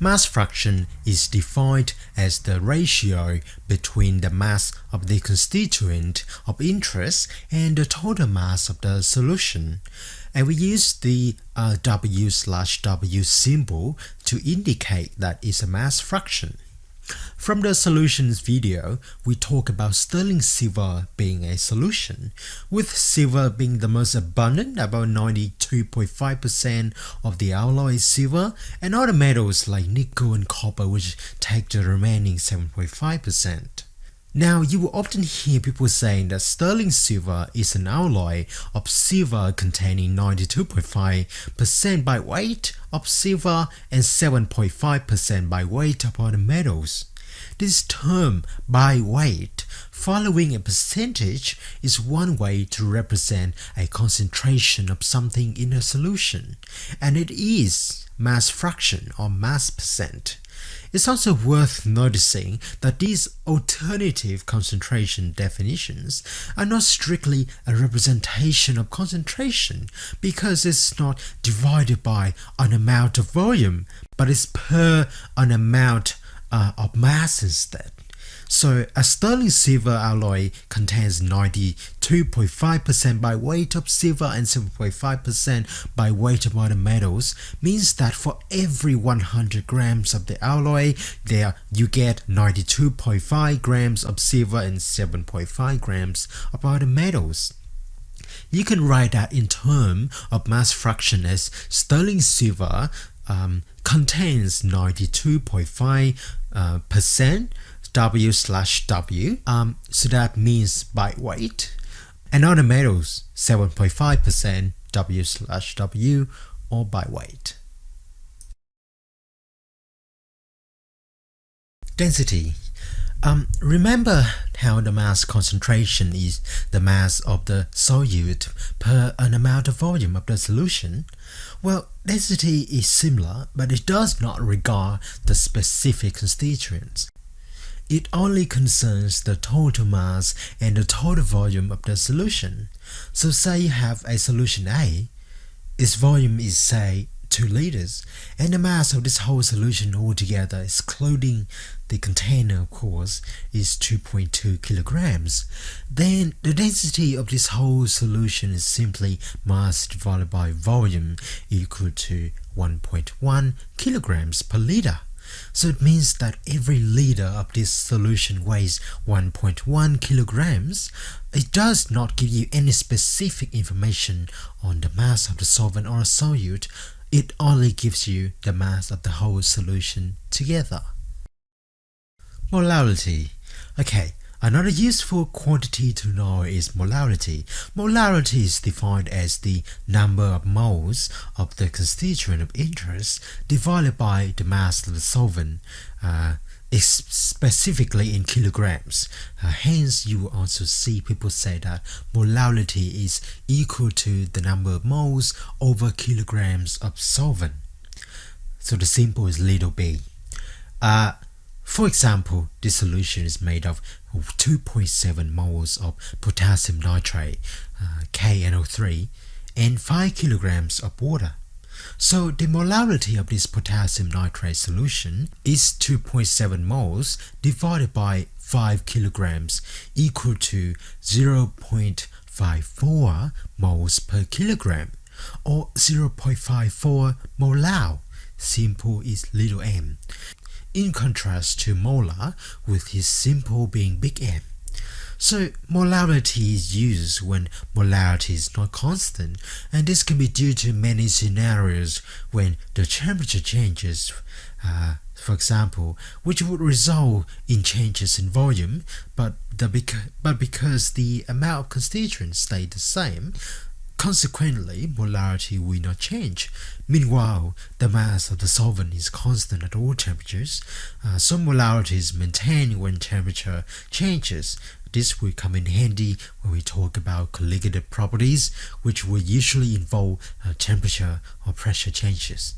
Mass fraction is defined as the ratio between the mass of the constituent of interest and the total mass of the solution. And we use the uh, W slash W symbol to indicate that it's a mass fraction. From the solutions video, we talk about sterling silver being a solution, with silver being the most abundant, about 92.5% of the alloy is silver, and other metals like nickel and copper which take the remaining 7.5%. Now, you will often hear people saying that sterling silver is an alloy of silver containing 92.5% by weight of silver and 7.5% by weight of other metals. This term by weight following a percentage is one way to represent a concentration of something in a solution, and it is mass fraction or mass percent. It's also worth noticing that these alternative concentration definitions are not strictly a representation of concentration because it's not divided by an amount of volume, but it's per an amount uh, of mass instead. So a sterling silver alloy contains 92.5% by weight of silver and 7.5% by weight of other metals means that for every 100 grams of the alloy there you get 92.5 grams of silver and 7.5 grams of other metals. You can write that in terms of mass fraction as sterling silver um, contains 92.5 uh, percent W slash W. Um, so that means by weight. And other metals, 7.5% W slash W or by weight. Density. Um, remember how the mass concentration is the mass of the solute per an amount of volume of the solution? Well, density is similar, but it does not regard the specific constituents. It only concerns the total mass and the total volume of the solution. So say you have a solution A, its volume is say 2 liters, and the mass of this whole solution altogether, excluding the container of course, is 2.2 kilograms. Then the density of this whole solution is simply mass divided by volume equal to 1.1 kilograms per liter. So it means that every liter of this solution weighs 1.1 kilograms. It does not give you any specific information on the mass of the solvent or solute. It only gives you the mass of the whole solution together. Molality. Okay, Another useful quantity to know is molality. Molality is defined as the number of moles of the constituent of interest divided by the mass of the solvent, uh, specifically in kilograms. Uh, hence, you also see people say that molality is equal to the number of moles over kilograms of solvent. So the symbol is little b. Uh, for example, this solution is made of 2.7 moles of potassium nitrate, uh, KNO3, and 5 kilograms of water. So the molality of this potassium nitrate solution is 2.7 moles divided by 5 kilograms equal to 0.54 moles per kilogram or 0.54 molal. Simple is little m in contrast to molar with his simple being big M. So molality is used when molarity is not constant and this can be due to many scenarios when the temperature changes uh, for example, which would result in changes in volume, but, the but because the amount of constituents stay the same, Consequently, molality will not change. Meanwhile, the mass of the solvent is constant at all temperatures. Uh, some molality is maintained when temperature changes. This will come in handy when we talk about colligative properties, which will usually involve uh, temperature or pressure changes.